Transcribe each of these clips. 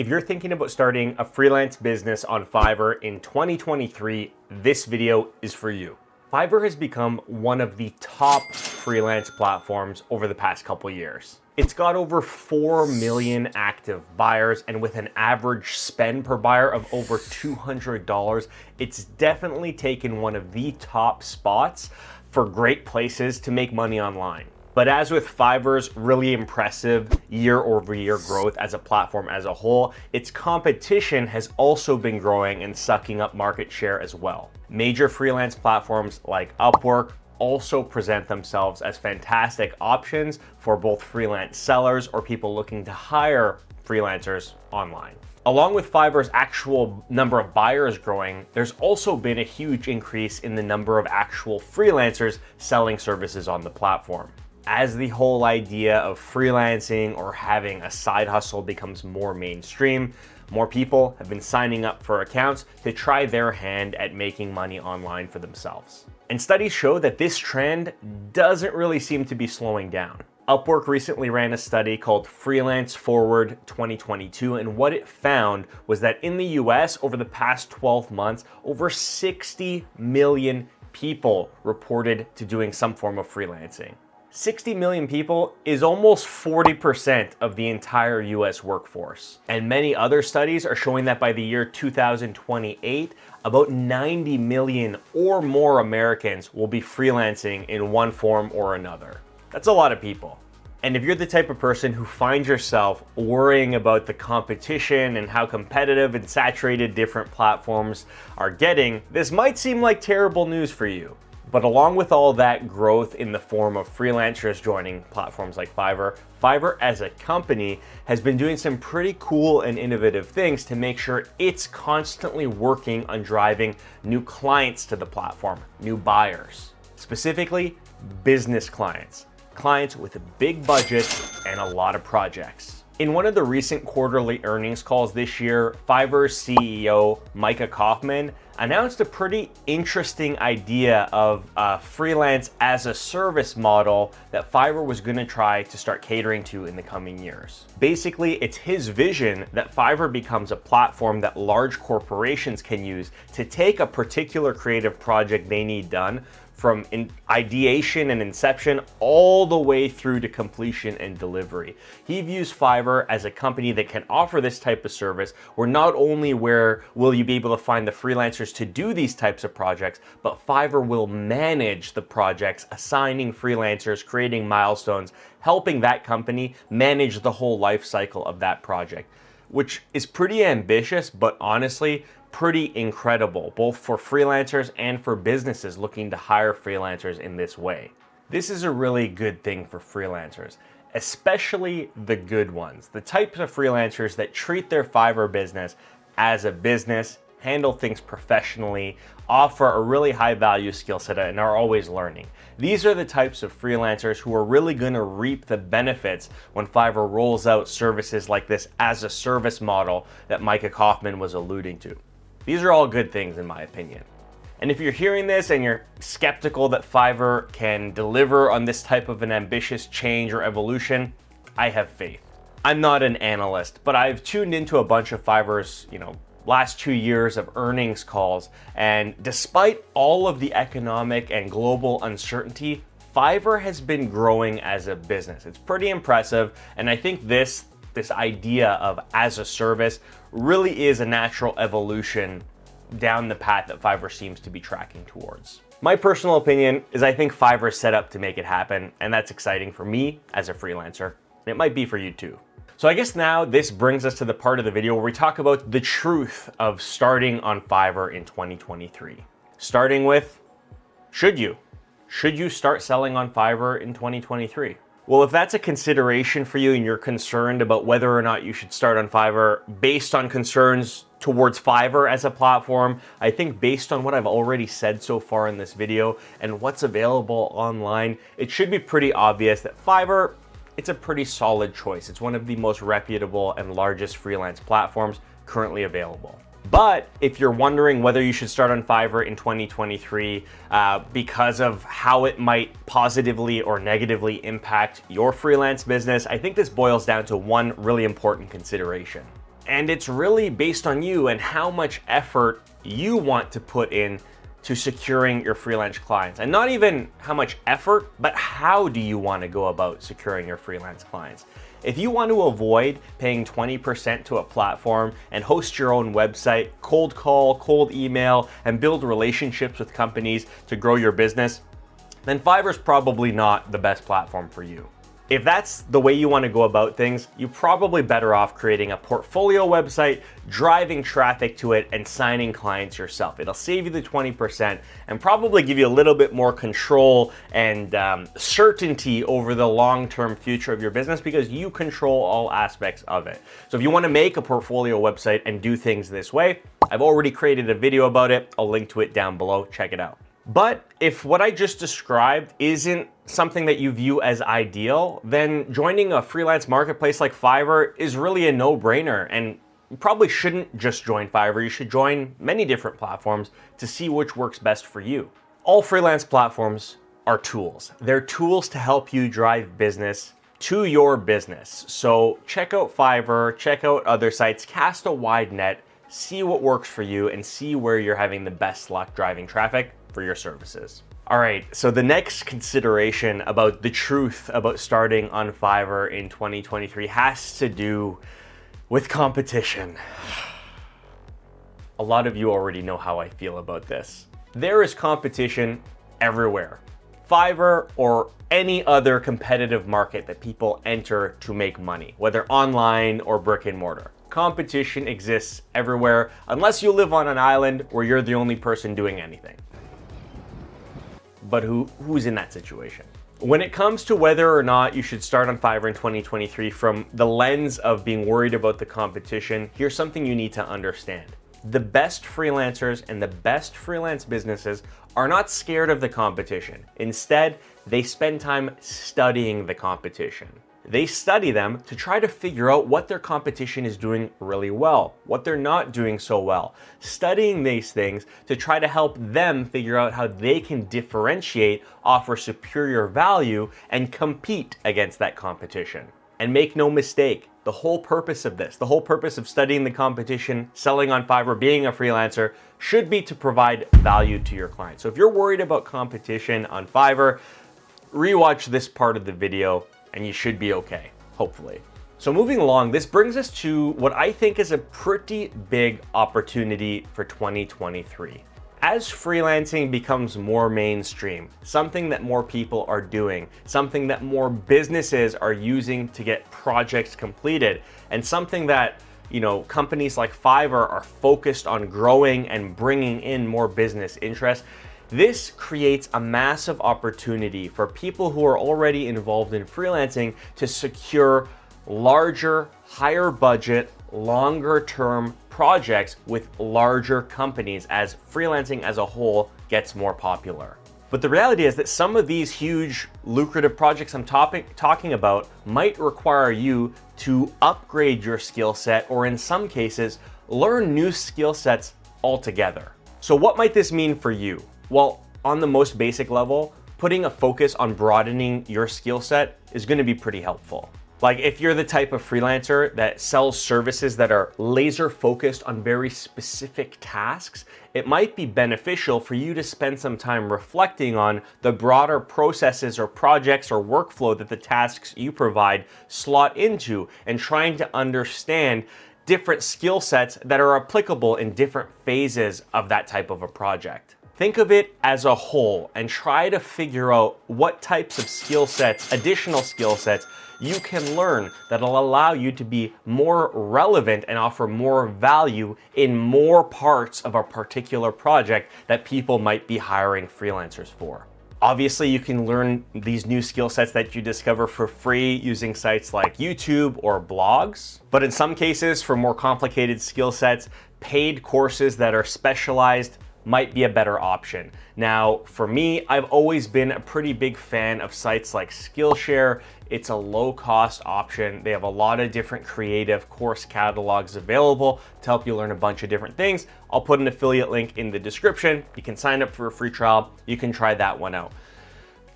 If you're thinking about starting a freelance business on Fiverr in 2023, this video is for you. Fiverr has become one of the top freelance platforms over the past couple years. It's got over 4 million active buyers and with an average spend per buyer of over $200, it's definitely taken one of the top spots for great places to make money online. But as with Fiverr's really impressive year over year growth as a platform as a whole, its competition has also been growing and sucking up market share as well. Major freelance platforms like Upwork also present themselves as fantastic options for both freelance sellers or people looking to hire freelancers online. Along with Fiverr's actual number of buyers growing, there's also been a huge increase in the number of actual freelancers selling services on the platform as the whole idea of freelancing or having a side hustle becomes more mainstream, more people have been signing up for accounts to try their hand at making money online for themselves. And studies show that this trend doesn't really seem to be slowing down. Upwork recently ran a study called Freelance Forward 2022, and what it found was that in the US, over the past 12 months, over 60 million people reported to doing some form of freelancing. 60 million people is almost 40% of the entire US workforce. And many other studies are showing that by the year 2028, about 90 million or more Americans will be freelancing in one form or another. That's a lot of people. And if you're the type of person who finds yourself worrying about the competition and how competitive and saturated different platforms are getting, this might seem like terrible news for you. But along with all that growth in the form of freelancers joining platforms like Fiverr, Fiverr as a company has been doing some pretty cool and innovative things to make sure it's constantly working on driving new clients to the platform, new buyers. Specifically, business clients, clients with a big budget and a lot of projects. In one of the recent quarterly earnings calls this year, Fiverr's CEO, Micha Kaufman, announced a pretty interesting idea of a freelance as a service model that Fiverr was gonna try to start catering to in the coming years. Basically, it's his vision that Fiverr becomes a platform that large corporations can use to take a particular creative project they need done from ideation and inception all the way through to completion and delivery. He views Fiverr as a company that can offer this type of service where not only where will you be able to find the freelancers to do these types of projects, but Fiverr will manage the projects, assigning freelancers, creating milestones, helping that company manage the whole life cycle of that project which is pretty ambitious, but honestly, pretty incredible, both for freelancers and for businesses looking to hire freelancers in this way. This is a really good thing for freelancers, especially the good ones, the types of freelancers that treat their Fiverr business as a business, handle things professionally, offer a really high value skill set and are always learning. These are the types of freelancers who are really going to reap the benefits when Fiverr rolls out services like this as a service model that Micha Kaufman was alluding to. These are all good things in my opinion. And if you're hearing this and you're skeptical that Fiverr can deliver on this type of an ambitious change or evolution, I have faith. I'm not an analyst, but I've tuned into a bunch of Fiverr's, you know, last two years of earnings calls. And despite all of the economic and global uncertainty, Fiverr has been growing as a business. It's pretty impressive. And I think this this idea of as a service really is a natural evolution down the path that Fiverr seems to be tracking towards. My personal opinion is I think Fiverr is set up to make it happen, and that's exciting for me as a freelancer. It might be for you too. So I guess now this brings us to the part of the video where we talk about the truth of starting on Fiverr in 2023. Starting with, should you? Should you start selling on Fiverr in 2023? Well, if that's a consideration for you and you're concerned about whether or not you should start on Fiverr based on concerns towards Fiverr as a platform, I think based on what I've already said so far in this video and what's available online, it should be pretty obvious that Fiverr, it's a pretty solid choice. It's one of the most reputable and largest freelance platforms currently available. But if you're wondering whether you should start on Fiverr in 2023 uh, because of how it might positively or negatively impact your freelance business, I think this boils down to one really important consideration. And it's really based on you and how much effort you want to put in to securing your freelance clients. And not even how much effort, but how do you want to go about securing your freelance clients? If you want to avoid paying 20% to a platform and host your own website, cold call, cold email, and build relationships with companies to grow your business, then Fiverr's probably not the best platform for you. If that's the way you want to go about things, you're probably better off creating a portfolio website, driving traffic to it, and signing clients yourself. It'll save you the 20% and probably give you a little bit more control and um, certainty over the long-term future of your business because you control all aspects of it. So if you want to make a portfolio website and do things this way, I've already created a video about it. I'll link to it down below. Check it out. But if what I just described isn't something that you view as ideal, then joining a freelance marketplace like Fiverr is really a no-brainer and you probably shouldn't just join Fiverr. You should join many different platforms to see which works best for you. All freelance platforms are tools. They're tools to help you drive business to your business. So check out Fiverr, check out other sites, cast a wide net, see what works for you and see where you're having the best luck driving traffic for your services. All right, so the next consideration about the truth about starting on Fiverr in 2023 has to do with competition. A lot of you already know how I feel about this. There is competition everywhere. Fiverr or any other competitive market that people enter to make money, whether online or brick and mortar. Competition exists everywhere unless you live on an island where you're the only person doing anything but who, who's in that situation? When it comes to whether or not you should start on Fiverr in 2023 from the lens of being worried about the competition, here's something you need to understand. The best freelancers and the best freelance businesses are not scared of the competition. Instead, they spend time studying the competition. They study them to try to figure out what their competition is doing really well, what they're not doing so well. Studying these things to try to help them figure out how they can differentiate, offer superior value, and compete against that competition. And make no mistake, the whole purpose of this, the whole purpose of studying the competition, selling on Fiverr, being a freelancer, should be to provide value to your clients. So if you're worried about competition on Fiverr, rewatch this part of the video and you should be okay, hopefully. So moving along, this brings us to what I think is a pretty big opportunity for 2023. As freelancing becomes more mainstream, something that more people are doing, something that more businesses are using to get projects completed, and something that you know, companies like Fiverr are focused on growing and bringing in more business interest, this creates a massive opportunity for people who are already involved in freelancing to secure larger, higher budget, longer term projects with larger companies as freelancing as a whole gets more popular. But the reality is that some of these huge lucrative projects I'm topic, talking about might require you to upgrade your skill set or in some cases, learn new skill sets altogether. So what might this mean for you? Well, on the most basic level, putting a focus on broadening your skill set is gonna be pretty helpful. Like if you're the type of freelancer that sells services that are laser focused on very specific tasks, it might be beneficial for you to spend some time reflecting on the broader processes or projects or workflow that the tasks you provide slot into and trying to understand different skill sets that are applicable in different phases of that type of a project. Think of it as a whole and try to figure out what types of skill sets, additional skill sets, you can learn that'll allow you to be more relevant and offer more value in more parts of a particular project that people might be hiring freelancers for. Obviously, you can learn these new skill sets that you discover for free using sites like YouTube or blogs. But in some cases, for more complicated skill sets, paid courses that are specialized might be a better option. Now, for me, I've always been a pretty big fan of sites like Skillshare. It's a low cost option. They have a lot of different creative course catalogs available to help you learn a bunch of different things. I'll put an affiliate link in the description. You can sign up for a free trial. You can try that one out.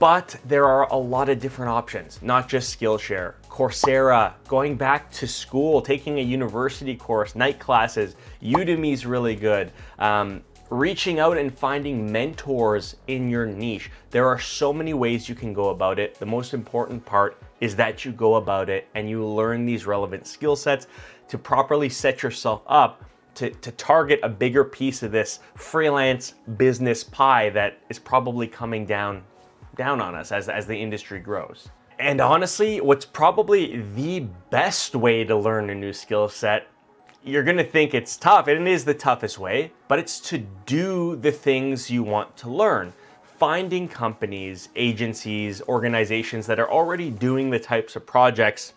but there are a lot of different options, not just Skillshare, Coursera, going back to school, taking a university course, night classes, Udemy's really good. Um, reaching out and finding mentors in your niche. There are so many ways you can go about it. The most important part is that you go about it and you learn these relevant skill sets to properly set yourself up to, to target a bigger piece of this freelance business pie that is probably coming down, down on us as, as the industry grows. And honestly, what's probably the best way to learn a new skill set you're gonna think it's tough, and it is the toughest way, but it's to do the things you want to learn. Finding companies, agencies, organizations that are already doing the types of projects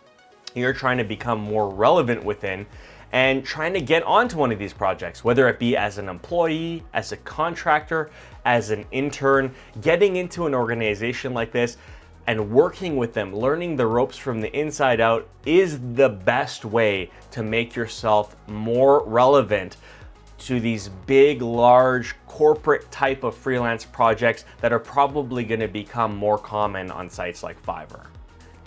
you're trying to become more relevant within and trying to get onto one of these projects, whether it be as an employee, as a contractor, as an intern, getting into an organization like this and working with them, learning the ropes from the inside out is the best way to make yourself more relevant to these big, large corporate type of freelance projects that are probably gonna become more common on sites like Fiverr.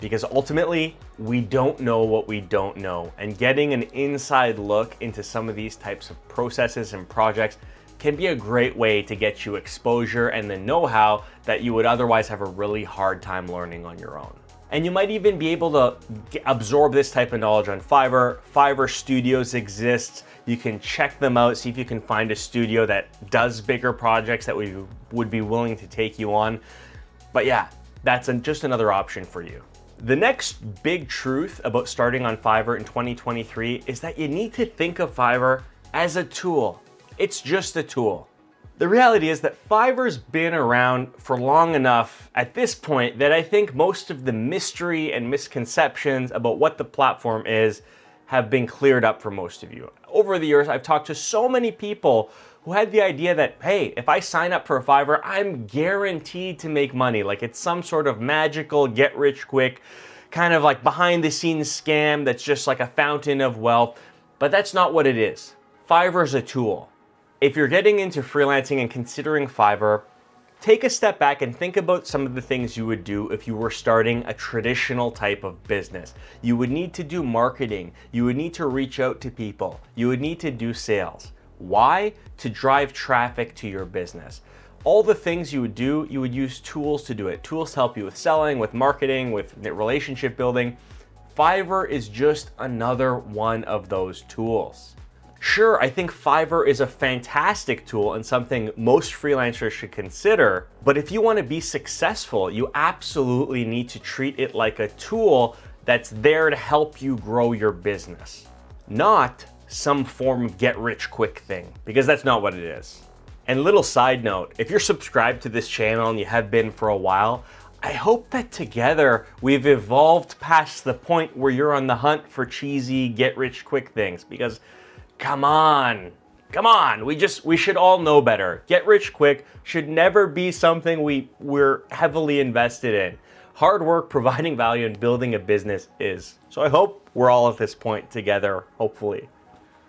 Because ultimately, we don't know what we don't know. And getting an inside look into some of these types of processes and projects can be a great way to get you exposure and the know-how that you would otherwise have a really hard time learning on your own. And you might even be able to absorb this type of knowledge on Fiverr. Fiverr studios exist. You can check them out, see if you can find a studio that does bigger projects that we would be willing to take you on. But yeah, that's just another option for you. The next big truth about starting on Fiverr in 2023 is that you need to think of Fiverr as a tool. It's just a tool. The reality is that Fiverr's been around for long enough at this point that I think most of the mystery and misconceptions about what the platform is have been cleared up for most of you. Over the years, I've talked to so many people who had the idea that, hey, if I sign up for Fiverr, I'm guaranteed to make money. Like it's some sort of magical get rich quick, kind of like behind the scenes scam that's just like a fountain of wealth. But that's not what it is. Fiverr's a tool. If you're getting into freelancing and considering Fiverr, take a step back and think about some of the things you would do if you were starting a traditional type of business. You would need to do marketing. You would need to reach out to people. You would need to do sales. Why? To drive traffic to your business. All the things you would do, you would use tools to do it. Tools to help you with selling, with marketing, with relationship building. Fiverr is just another one of those tools. Sure, I think Fiverr is a fantastic tool and something most freelancers should consider, but if you want to be successful, you absolutely need to treat it like a tool that's there to help you grow your business, not some form of get rich quick thing, because that's not what it is. And little side note, if you're subscribed to this channel and you have been for a while, I hope that together we've evolved past the point where you're on the hunt for cheesy get rich quick things because Come on. Come on, we just, we should all know better. Get rich quick should never be something we, we're heavily invested in. Hard work, providing value, and building a business is. So I hope we're all at this point together, hopefully.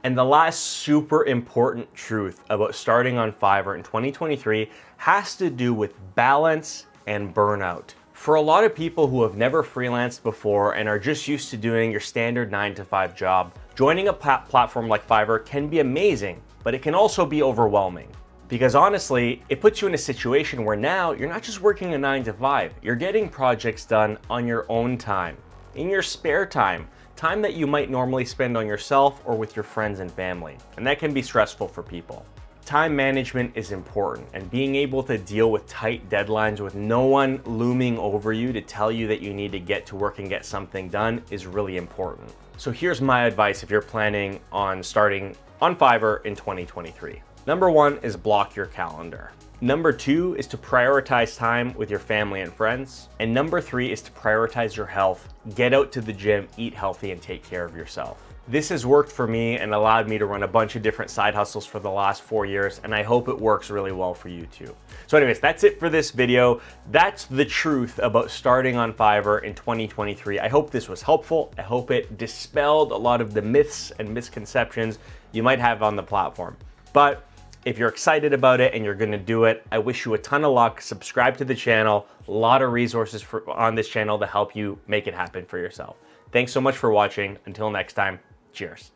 And the last super important truth about starting on Fiverr in 2023 has to do with balance and burnout. For a lot of people who have never freelanced before and are just used to doing your standard nine to five job, Joining a platform like Fiverr can be amazing, but it can also be overwhelming. Because honestly, it puts you in a situation where now you're not just working a nine to five, you're getting projects done on your own time, in your spare time, time that you might normally spend on yourself or with your friends and family. And that can be stressful for people. Time management is important and being able to deal with tight deadlines with no one looming over you to tell you that you need to get to work and get something done is really important. So here's my advice if you're planning on starting on Fiverr in 2023. Number one is block your calendar. Number two is to prioritize time with your family and friends. And number three is to prioritize your health. Get out to the gym, eat healthy, and take care of yourself. This has worked for me and allowed me to run a bunch of different side hustles for the last four years, and I hope it works really well for you too. So anyways, that's it for this video. That's the truth about starting on Fiverr in 2023. I hope this was helpful. I hope it dispelled a lot of the myths and misconceptions you might have on the platform. But If you're excited about it and you're gonna do it, I wish you a ton of luck. Subscribe to the channel. A lot of resources for, on this channel to help you make it happen for yourself. Thanks so much for watching. Until next time, cheers.